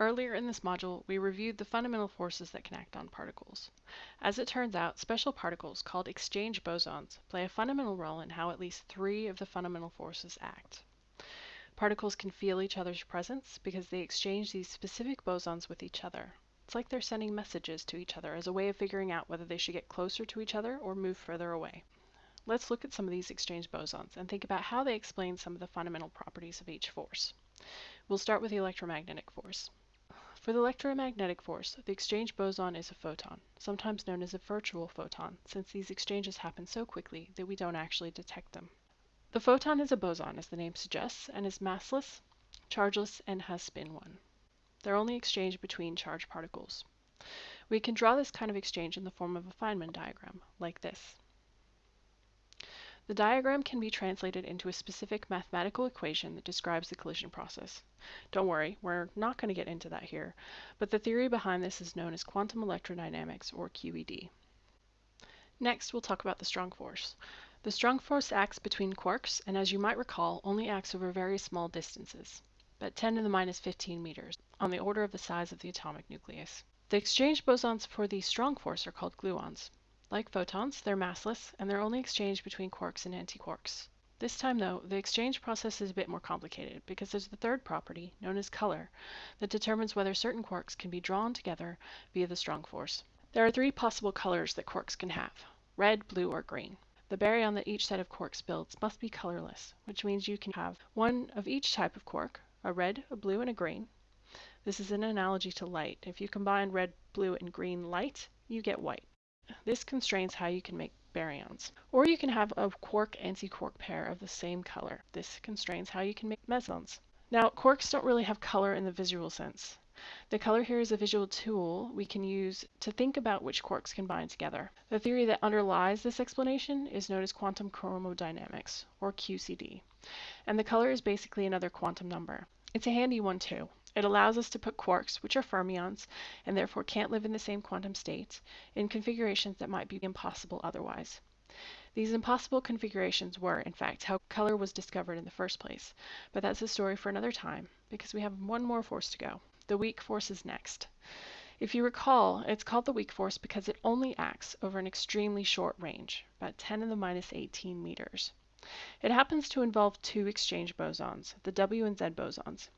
Earlier in this module, we reviewed the fundamental forces that can act on particles. As it turns out, special particles, called exchange bosons, play a fundamental role in how at least three of the fundamental forces act. Particles can feel each other's presence because they exchange these specific bosons with each other. It's like they're sending messages to each other as a way of figuring out whether they should get closer to each other or move further away. Let's look at some of these exchange bosons and think about how they explain some of the fundamental properties of each force. We'll start with the electromagnetic force. For the electromagnetic force, the exchange boson is a photon, sometimes known as a virtual photon, since these exchanges happen so quickly that we don't actually detect them. The photon is a boson, as the name suggests, and is massless, chargeless, and has spin 1. They're only exchanged between charged particles. We can draw this kind of exchange in the form of a Feynman diagram, like this. The diagram can be translated into a specific mathematical equation that describes the collision process. Don't worry, we're not going to get into that here, but the theory behind this is known as quantum electrodynamics, or QED. Next, we'll talk about the strong force. The strong force acts between quarks, and as you might recall, only acts over very small distances, about 10 to the minus 15 meters, on the order of the size of the atomic nucleus. The exchange bosons for the strong force are called gluons. Like photons, they're massless, and they're only exchanged between quarks and antiquarks. This time, though, the exchange process is a bit more complicated because there's the third property, known as color, that determines whether certain quarks can be drawn together via the strong force. There are three possible colors that quarks can have, red, blue, or green. The baryon that each set of quarks builds must be colorless, which means you can have one of each type of quark, a red, a blue, and a green. This is an analogy to light. If you combine red, blue, and green light, you get white. This constrains how you can make baryons. Or you can have a quark-antiquark pair of the same color. This constrains how you can make mesons. Now, quarks don't really have color in the visual sense. The color here is a visual tool we can use to think about which quarks can bind together. The theory that underlies this explanation is known as quantum chromodynamics, or QCD, and the color is basically another quantum number. It's a handy one too. It allows us to put quarks, which are fermions and therefore can't live in the same quantum state, in configurations that might be impossible otherwise. These impossible configurations were, in fact, how color was discovered in the first place, but that's a story for another time, because we have one more force to go. The weak force is next. If you recall, it's called the weak force because it only acts over an extremely short range, about 10 to the minus 18 meters. It happens to involve two exchange bosons, the W and Z bosons.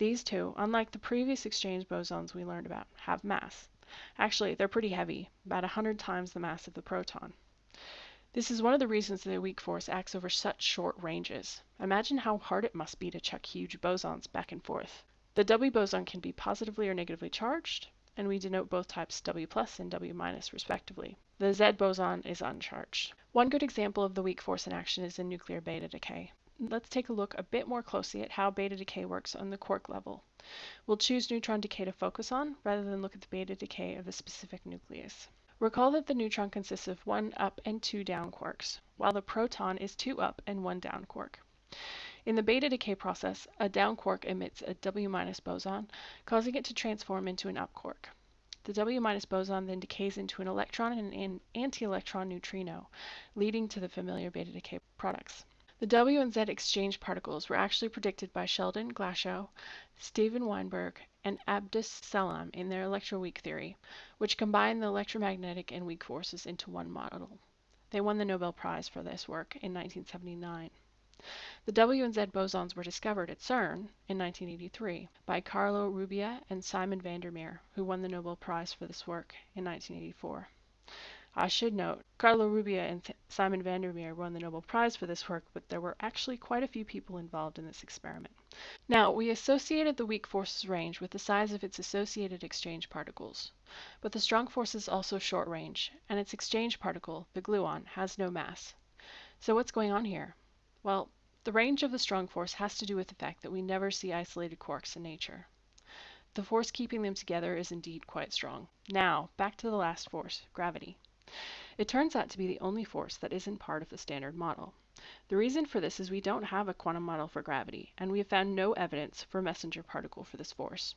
These two, unlike the previous exchange bosons we learned about, have mass. Actually, they're pretty heavy, about 100 times the mass of the proton. This is one of the reasons a weak force acts over such short ranges. Imagine how hard it must be to chuck huge bosons back and forth. The W boson can be positively or negatively charged, and we denote both types W plus and W minus respectively. The Z boson is uncharged. One good example of the weak force in action is in nuclear beta decay let's take a look a bit more closely at how beta decay works on the quark level. We'll choose neutron decay to focus on, rather than look at the beta decay of the specific nucleus. Recall that the neutron consists of one up and two down quarks, while the proton is two up and one down quark. In the beta decay process, a down quark emits a W boson, causing it to transform into an up quark. The W boson then decays into an electron and an anti-electron neutrino, leading to the familiar beta decay products. The W and Z exchange particles were actually predicted by Sheldon Glashow, Steven Weinberg, and Abdus Salam in their electroweak theory, which combined the electromagnetic and weak forces into one model. They won the Nobel Prize for this work in 1979. The W and Z bosons were discovered at CERN in 1983 by Carlo Rubbia and Simon van der Meer, who won the Nobel Prize for this work in 1984. I should note, Carlo Rubbia and Simon van der Meer won the Nobel Prize for this work, but there were actually quite a few people involved in this experiment. Now, we associated the weak force's range with the size of its associated exchange particles. But the strong force is also short range, and its exchange particle, the gluon, has no mass. So what's going on here? Well, the range of the strong force has to do with the fact that we never see isolated quarks in nature. The force keeping them together is indeed quite strong. Now, back to the last force, gravity. It turns out to be the only force that isn't part of the standard model. The reason for this is we don't have a quantum model for gravity, and we have found no evidence for a messenger particle for this force.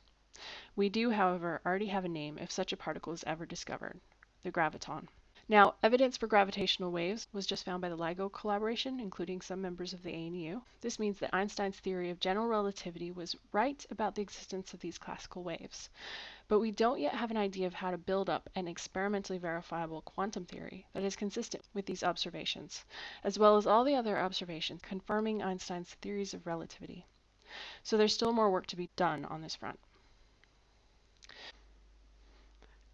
We do, however, already have a name if such a particle is ever discovered, the graviton. Now, evidence for gravitational waves was just found by the LIGO collaboration, including some members of the ANU. This means that Einstein's theory of general relativity was right about the existence of these classical waves. But we don't yet have an idea of how to build up an experimentally verifiable quantum theory that is consistent with these observations, as well as all the other observations confirming Einstein's theories of relativity. So there's still more work to be done on this front.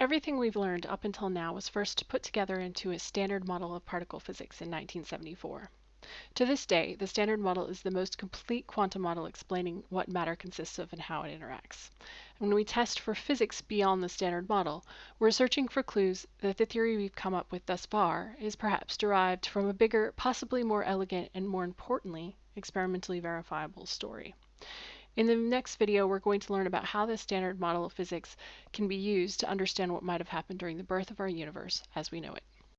Everything we've learned up until now was first put together into a standard model of particle physics in 1974. To this day, the standard model is the most complete quantum model explaining what matter consists of and how it interacts. And when we test for physics beyond the standard model, we're searching for clues that the theory we've come up with thus far is perhaps derived from a bigger, possibly more elegant, and more importantly, experimentally verifiable story. In the next video, we're going to learn about how this standard model of physics can be used to understand what might have happened during the birth of our universe as we know it.